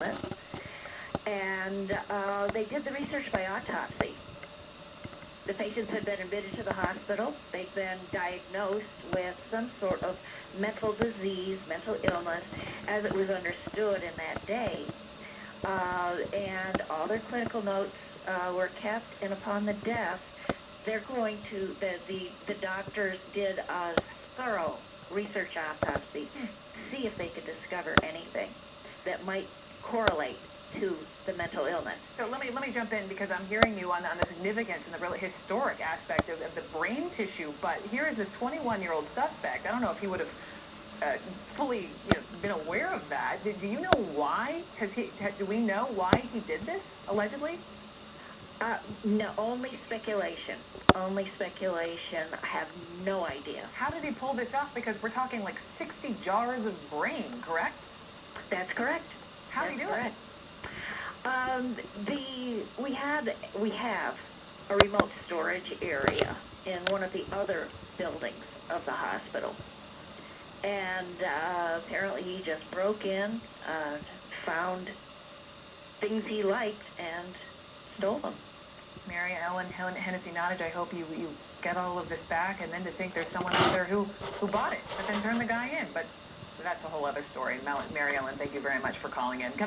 And uh, they did the research by autopsy. The patients had been admitted to the hospital. They'd been diagnosed with some sort of mental disease, mental illness, as it was understood in that day. Uh, and all their clinical notes uh, were kept, and upon the death, they're going to, the, the, the doctors did a thorough research autopsy, to see if they could discover anything that might correlate to the mental illness. So let me let me jump in because I'm hearing you on, on the significance and the really historic aspect of, of the brain tissue. But here is this 21-year-old suspect. I don't know if he would have uh, fully you know, been aware of that. Do, do you know why? Has he? Do we know why he did this allegedly? Uh, no, only speculation. Only speculation. I have no idea. How did he pull this off? Because we're talking like 60 jars of brain, correct? That's correct. How did he That's do it? correct. Um, the we had we have a remote storage area in one of the other buildings of the hospital, and uh, apparently he just broke in, uh, found things he liked, and stole them. Mary Ellen Hen- Hennessy Nottage, I hope you, you get all of this back, and then to think there's someone out there who, who bought it, but then turned the guy in. But that's a whole other story. Mary Ellen, thank you very much for calling in. Come